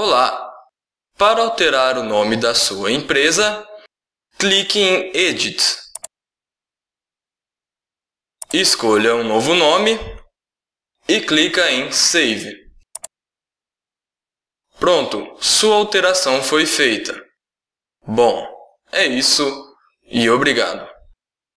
Olá! Para alterar o nome da sua empresa, clique em Edit. Escolha um novo nome e clica em Save. Pronto, sua alteração foi feita. Bom, é isso e obrigado.